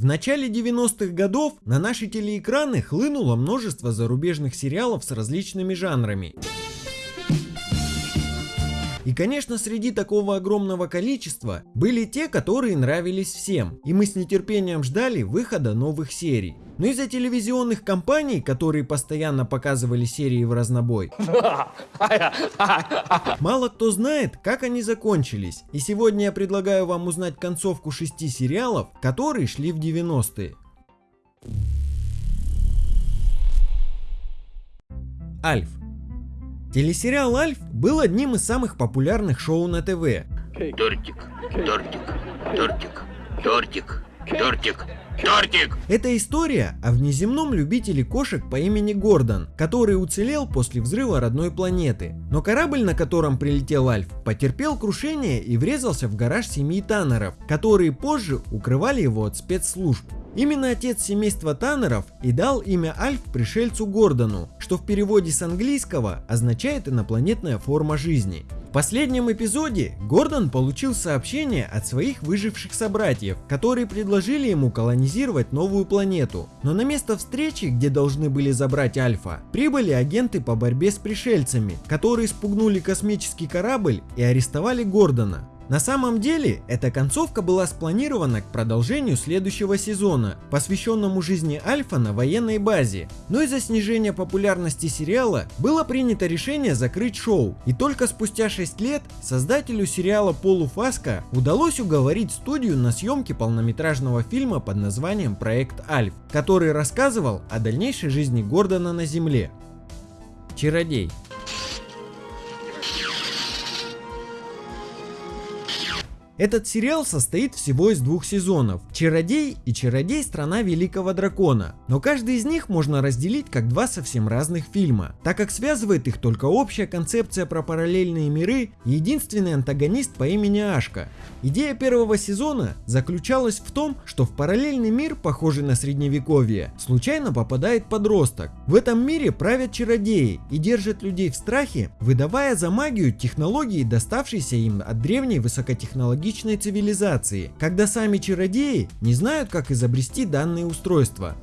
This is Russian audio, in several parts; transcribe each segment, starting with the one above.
В начале 90-х годов на наши телеэкраны хлынуло множество зарубежных сериалов с различными жанрами. И конечно среди такого огромного количества были те, которые нравились всем, и мы с нетерпением ждали выхода новых серий. Но из-за телевизионных компаний, которые постоянно показывали серии в разнобой, мало кто знает, как они закончились. И сегодня я предлагаю вам узнать концовку шести сериалов, которые шли в 90-е. Альф. Телесериал «Альф» был одним из самых популярных шоу на ТВ. Тортик, тортик, тортик, тортик, тортик, тортик. Это история о внеземном любителе кошек по имени Гордон, который уцелел после взрыва родной планеты. Но корабль, на котором прилетел Альф, потерпел крушение и врезался в гараж семьи Таннеров, которые позже укрывали его от спецслужб. Именно отец семейства Таннеров и дал имя Альф пришельцу Гордону, что в переводе с английского означает инопланетная форма жизни. В последнем эпизоде Гордон получил сообщение от своих выживших собратьев, которые предложили ему колонизировать новую планету. Но на место встречи, где должны были забрать Альфа, прибыли агенты по борьбе с пришельцами, которые спугнули космический корабль и арестовали Гордона. На самом деле, эта концовка была спланирована к продолжению следующего сезона, посвященному жизни Альфа на военной базе. Но из-за снижения популярности сериала было принято решение закрыть шоу. И только спустя 6 лет создателю сериала Полу Фаско удалось уговорить студию на съемки полнометражного фильма под названием «Проект Альф», который рассказывал о дальнейшей жизни Гордона на Земле. Чародей. Этот сериал состоит всего из двух сезонов – Чародей и Чародей Страна Великого Дракона, но каждый из них можно разделить как два совсем разных фильма, так как связывает их только общая концепция про параллельные миры и единственный антагонист по имени Ашка. Идея первого сезона заключалась в том, что в параллельный мир, похожий на средневековье, случайно попадает подросток. В этом мире правят чародеи и держат людей в страхе, выдавая за магию технологии, доставшиеся им от древней высокотехнологичной технологичной цивилизации, когда сами чародеи не знают, как изобрести данные устройства.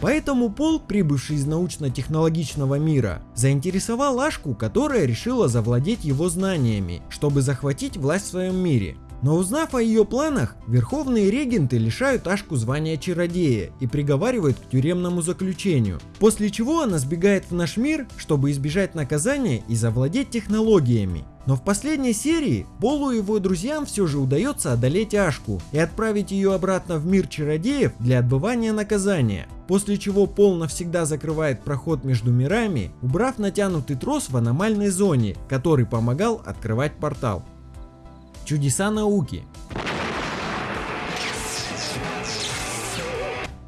Поэтому Пол, прибывший из научно-технологичного мира, заинтересовал Ашку, которая решила завладеть его знаниями, чтобы захватить власть в своем мире. Но узнав о ее планах, верховные регенты лишают Ашку звания чародея и приговаривают к тюремному заключению, после чего она сбегает в наш мир, чтобы избежать наказания и завладеть технологиями. Но в последней серии Полу и его друзьям все же удается одолеть Ашку и отправить ее обратно в мир чародеев для отбывания наказания. После чего Пол навсегда закрывает проход между мирами, убрав натянутый трос в аномальной зоне, который помогал открывать портал. Чудеса науки.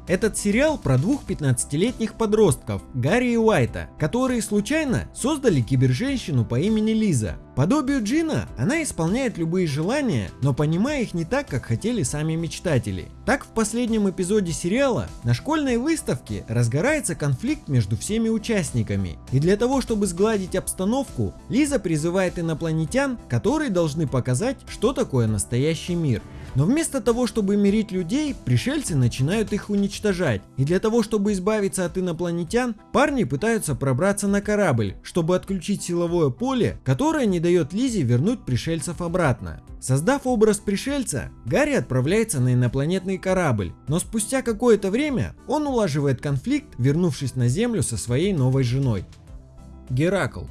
Этот сериал про двух 15-летних подростков, Гарри и Уайта, которые случайно создали киберженщину по имени Лиза. Подобию Джина, она исполняет любые желания, но понимая их не так, как хотели сами мечтатели. Так в последнем эпизоде сериала на школьной выставке разгорается конфликт между всеми участниками. И для того, чтобы сгладить обстановку, Лиза призывает инопланетян, которые должны показать, что такое настоящий мир. Но вместо того, чтобы мирить людей, пришельцы начинают их уничтожать. И для того, чтобы избавиться от инопланетян, парни пытаются пробраться на корабль, чтобы отключить силовое поле, которое не дает Лизе вернуть пришельцев обратно. Создав образ пришельца, Гарри отправляется на инопланетный корабль, но спустя какое-то время он улаживает конфликт, вернувшись на Землю со своей новой женой. Геракл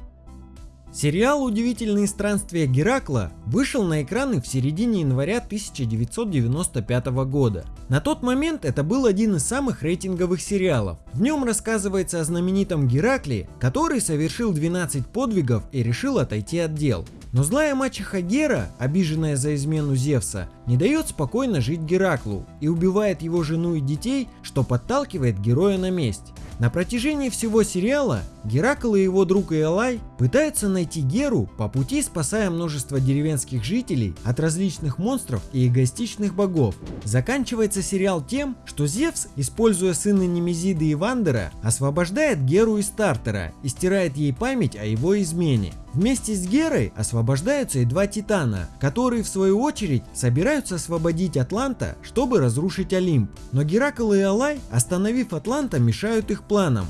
Сериал «Удивительные странствия Геракла» вышел на экраны в середине января 1995 года. На тот момент это был один из самых рейтинговых сериалов. В нем рассказывается о знаменитом Геракле, который совершил 12 подвигов и решил отойти от дел. Но злая мачеха Гера, обиженная за измену Зевса, не дает спокойно жить Гераклу и убивает его жену и детей, что подталкивает героя на месть. На протяжении всего сериала Геракл и его друг Иолай пытаются найти Геру по пути, спасая множество деревенских жителей от различных монстров и эгоистичных богов. Заканчивается сериал тем, что Зевс, используя сына Немезиды и Вандера, освобождает Геру из Стартера и стирает ей память о его измене. Вместе с Герой освобождаются и два Титана, которые в свою очередь собираются освободить Атланта, чтобы разрушить Олимп. Но Геракл и Алай, остановив Атланта, мешают их планам.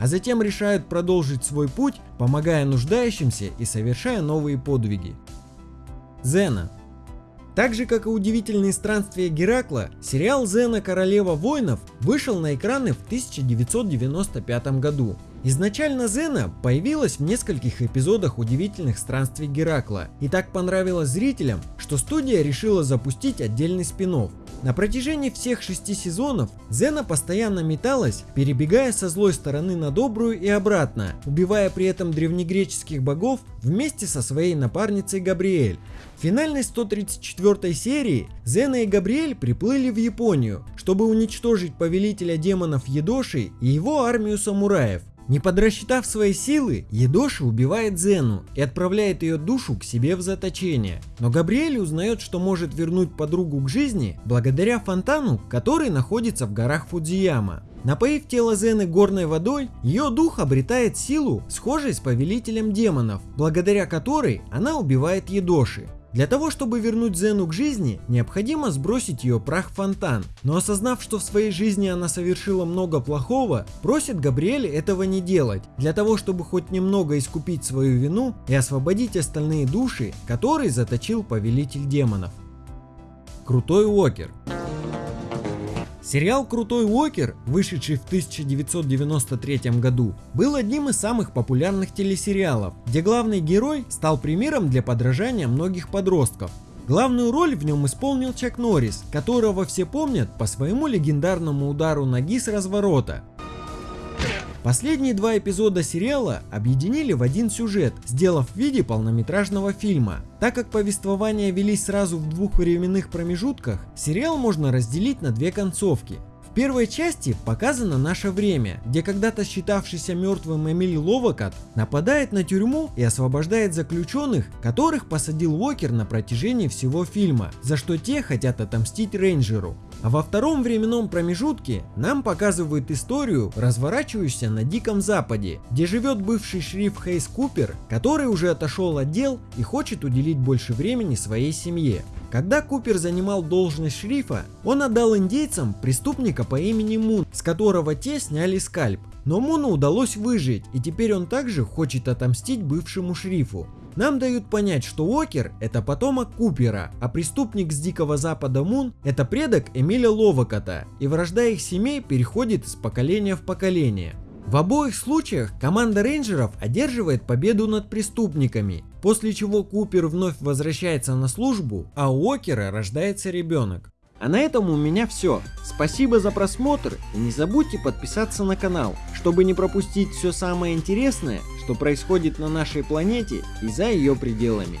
А затем решают продолжить свой путь, помогая нуждающимся и совершая новые подвиги. Зена так же, как и удивительные странствия Геракла, сериал «Зена. Королева воинов» вышел на экраны в 1995 году. Изначально Зена появилась в нескольких эпизодах удивительных странствий Геракла и так понравилась зрителям, что студия решила запустить отдельный спин -офф. На протяжении всех шести сезонов Зена постоянно металась, перебегая со злой стороны на добрую и обратно, убивая при этом древнегреческих богов вместе со своей напарницей Габриэль. В финальной 134 серии Зена и Габриэль приплыли в Японию, чтобы уничтожить повелителя демонов Едоши и его армию самураев. Не подрасчитав свои силы, Едоши убивает Зену и отправляет ее душу к себе в заточение. Но Габриэль узнает, что может вернуть подругу к жизни благодаря фонтану, который находится в горах Фудзияма. Напоив тело Зены горной водой, ее дух обретает силу, схожей с повелителем демонов, благодаря которой она убивает Едоши. Для того, чтобы вернуть Зену к жизни, необходимо сбросить ее прах в фонтан. Но осознав, что в своей жизни она совершила много плохого, просит Габриэль этого не делать, для того, чтобы хоть немного искупить свою вину и освободить остальные души, которые заточил повелитель демонов. Крутой Уокер Сериал «Крутой Уокер», вышедший в 1993 году, был одним из самых популярных телесериалов, где главный герой стал примером для подражания многих подростков. Главную роль в нем исполнил Чак Норрис, которого все помнят по своему легендарному удару ноги с разворота. Последние два эпизода сериала объединили в один сюжет, сделав в виде полнометражного фильма. Так как повествования велись сразу в двух временных промежутках, сериал можно разделить на две концовки первой части показано наше время, где когда-то считавшийся мертвым Эмиль Ловакат нападает на тюрьму и освобождает заключенных, которых посадил Уокер на протяжении всего фильма, за что те хотят отомстить рейнджеру. А во втором временном промежутке нам показывают историю, разворачивающуюся на Диком Западе, где живет бывший шериф Хейс Купер, который уже отошел от дел и хочет уделить больше времени своей семье. Когда Купер занимал должность шерифа, он отдал индейцам преступника по имени Мун, с которого те сняли скальп. Но Муну удалось выжить, и теперь он также хочет отомстить бывшему шерифу. Нам дают понять, что Уокер это потомок Купера, а преступник с Дикого Запада Мун это предок Эмиля Ловакота, и вражда их семей переходит из поколения в поколение. В обоих случаях команда рейнджеров одерживает победу над преступниками, после чего Купер вновь возвращается на службу, а у Окера рождается ребенок. А на этом у меня все. Спасибо за просмотр и не забудьте подписаться на канал, чтобы не пропустить все самое интересное, что происходит на нашей планете и за ее пределами.